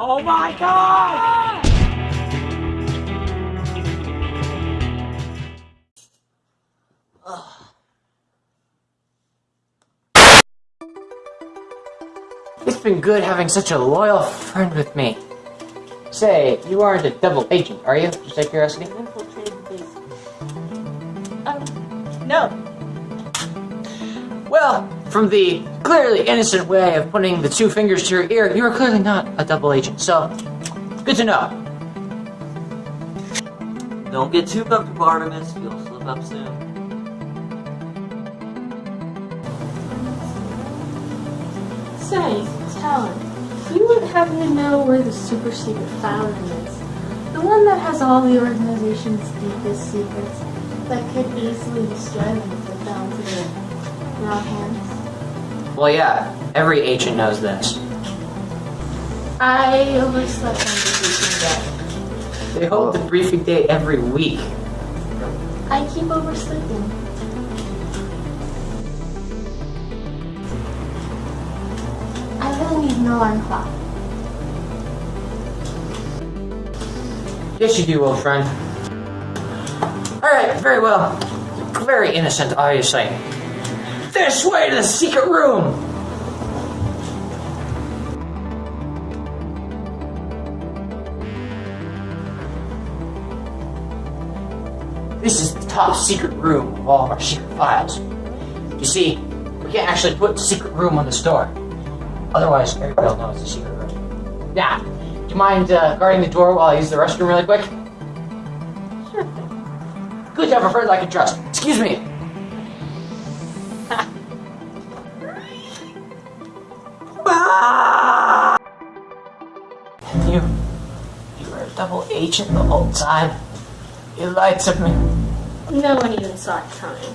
Oh my god! It's been good having such a loyal friend with me. Say, you aren't a double agent, are you? Just out of curiosity. Infiltrated the base. Um, no. Well, from the clearly innocent way of putting the two fingers to your ear, you are clearly not a double agent. So, good to know. Don't get too comfortable, Artemis. You'll slip up soon. Say, Talon, you would happen to know where the super secret file room is? The one that has all the organization's deepest secrets that could easily destroy them if they fell into the wrong hands? Well, yeah, every agent knows this. I overslept on the briefing day. They hold the briefing day every week. I keep oversleeping. I really need an alarm clock. Yes, you do, old friend. Alright, very well. Very innocent, obviously. This way to the secret room! This is the top secret room of all of our secret files. You see, we can't actually put secret room on the store. Otherwise, everybody will know it's a secret room. Now, do you mind uh, guarding the door while I use the restroom really quick? Sure. Good to have a friend I can trust. Excuse me. you, you were a double agent the whole time. You lied to me. No one even saw it coming.